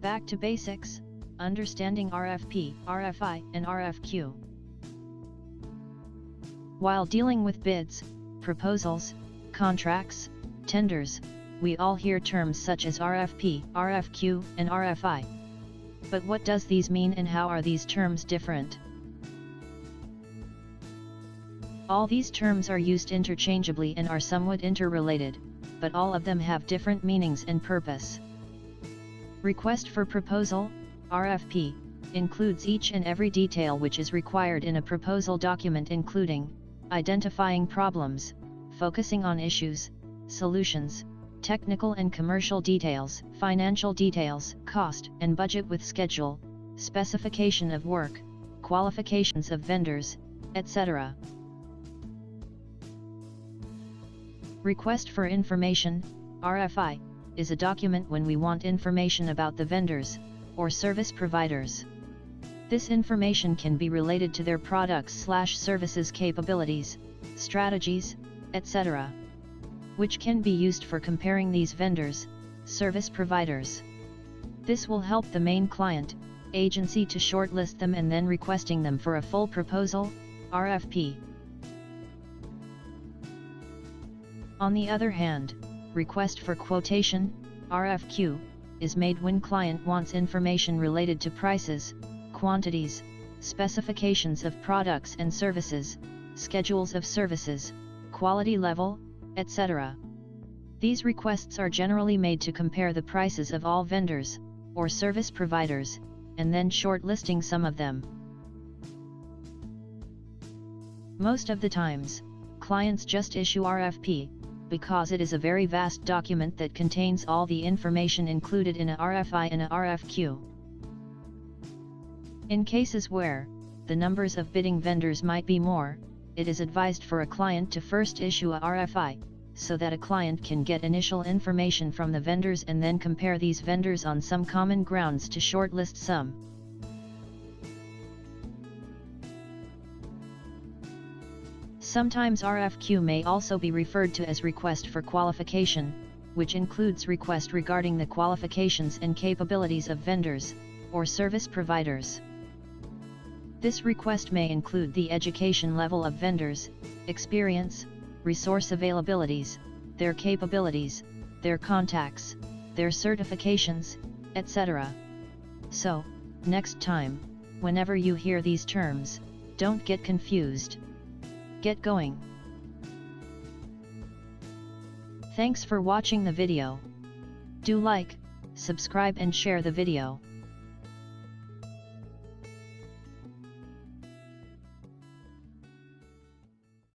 Back to basics, understanding RFP, RFI, and RFQ. While dealing with bids, proposals, contracts, tenders, we all hear terms such as RFP, RFQ, and RFI. But what does these mean and how are these terms different? All these terms are used interchangeably and are somewhat interrelated, but all of them have different meanings and purpose. Request for Proposal, RFP, includes each and every detail which is required in a proposal document including, identifying problems, focusing on issues, solutions, technical and commercial details, financial details, cost and budget with schedule, specification of work, qualifications of vendors, etc. Request for Information, RFI, is a document when we want information about the vendors, or service providers. This information can be related to their products slash services capabilities, strategies, etc. Which can be used for comparing these vendors, service providers. This will help the main client, agency to shortlist them and then requesting them for a full proposal, RFP. On the other hand, request for quotation, RFQ, is made when client wants information related to prices, quantities, specifications of products and services, schedules of services, quality level, etc. These requests are generally made to compare the prices of all vendors, or service providers, and then shortlisting some of them. Most of the times, clients just issue RFP, because it is a very vast document that contains all the information included in a RFI and a RFQ. In cases where, the numbers of bidding vendors might be more, it is advised for a client to first issue a RFI, so that a client can get initial information from the vendors and then compare these vendors on some common grounds to shortlist some. Sometimes RFQ may also be referred to as request for qualification, which includes request regarding the qualifications and capabilities of vendors, or service providers. This request may include the education level of vendors, experience, resource availabilities, their capabilities, their contacts, their certifications, etc. So, next time, whenever you hear these terms, don't get confused. Get going! Thanks for watching the video. Do like, subscribe and share the video.